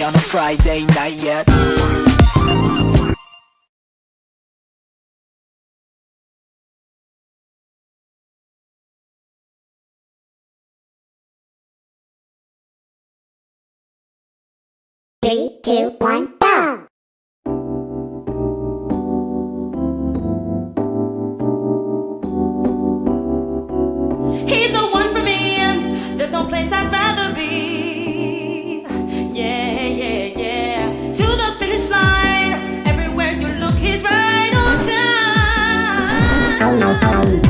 me on a Friday night yet Three, two, one, go! He's the one for me, and there's no place I'd rather au, au, au.